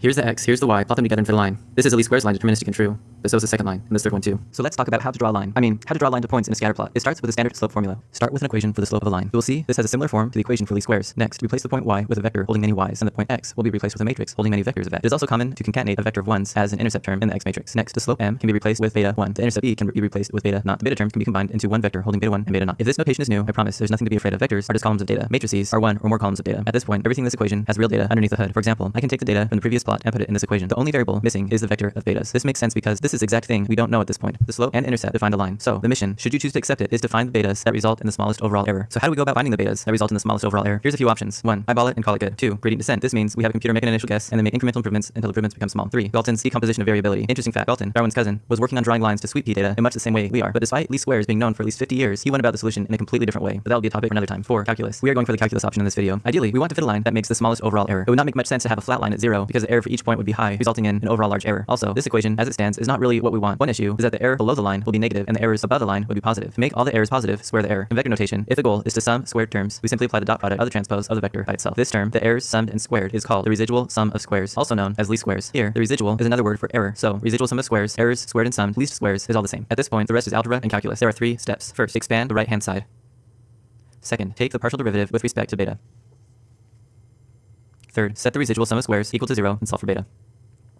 Here's the x, here's the y, plot them together and fit a line. This is a least squares line deterministic and true, but so is the second line, and this third one too. So let's talk about how to draw a line. I mean, how to draw a line to points in a scatter plot. It starts with a standard slope formula. Start with an equation for the slope of a line. We'll see this has a similar form to the equation for least squares. Next, replace the point y with a vector holding many y's, and the point x will be replaced with a matrix holding many vectors of that. It is also common to concatenate a vector of 1s as an intercept term in the x matrix. Next, the slope m can be replaced with beta 1. The intercept e can be replaced with beta naught. The beta term can be combined into one vector holding beta 1 and beta naught. If this notation is new, I promise there's nothing to be afraid of. Vectors are just columns of data. Matrices are one or more columns of data. At this point, everything in this equation has real data underneath the hood. For example, I can take the data from the previous plot and put it in this equation. The only variable missing is the vector of betas. This makes sense because this is exact thing we don't know at this point. The slope and intercept define the line. So the mission, should you choose to accept it, is to find the betas that result in the smallest overall error. So how do we go about finding the betas that result in the smallest overall error? Here's a few options. One, eyeball it and call it good. Two, gradient descent. This means we have a computer make an initial guess and then make incremental improvements until the improvements become small. Three, Galton's decomposition of variability. Interesting fact, Galton, Darwin's cousin, was working on drawing lines to sweet pea data in much the same way we are. But despite least squares being known for at least 50 years, he went about the solution in a completely different way. But that will be a topic for another time. Four, calculus. We are going for the calculus option in this video. Ideally, we want to fit a line that makes the smallest overall error. It would not make much sense to have a flat line at zero because the error for each point would be high, resulting in an overall large error. Also, this equation, as it stands, is not really what we want. One issue is that the error below the line will be negative and the errors above the line would be positive. To make all the errors positive, square the error. In vector notation, if the goal is to sum squared terms, we simply apply the dot product of the transpose of the vector by itself. This term, the errors summed and squared, is called the residual sum of squares, also known as least squares. Here, the residual is another word for error. So, residual sum of squares, errors squared and summed, least squares is all the same. At this point, the rest is algebra and calculus. There are three steps. First, expand the right-hand side. Second, take the partial derivative with respect to beta. Third, set the residual sum of squares equal to zero and solve for beta.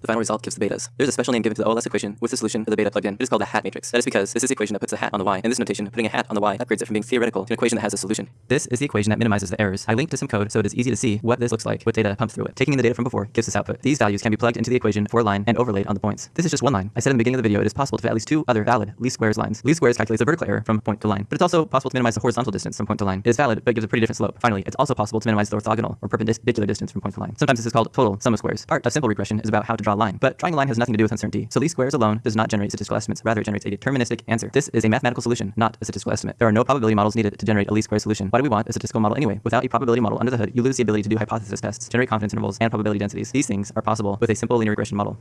The final result gives the betas. There's a special name given to the OLS equation with the solution for the beta plugged in. It is called the hat matrix. That is because this is the equation that puts a hat on the y. In this notation, putting a hat on the y upgrades it from being theoretical to an equation that has a solution. This is the equation that minimizes the errors. I linked to some code so it is easy to see what this looks like with data pumped through it. Taking in the data from before gives this output. These values can be plugged into the equation for a line and overlaid on the points. This is just one line. I said in the beginning of the video it is possible to fit at least two other valid least squares lines. Least squares calculates the vertical error from point to line, but it's also possible to minimize the horizontal distance from point to line. It is valid but gives a pretty different slope. Finally, it's also possible to minimize the orthogonal or perpendicular distance from point to line. Sometimes this is called total sum of squares. Part of simple regression is about how to draw a line, but drawing a line has nothing to do with uncertainty. So least squares alone does not generate statistical estimates, rather it generates a deterministic answer. This is a mathematical solution, not a statistical estimate. There are no probability models needed to generate a least squares solution. Why do we want a statistical model anyway? Without a probability model under the hood, you lose the ability to do hypothesis tests, generate confidence intervals, and probability densities. These things are possible with a simple linear regression model.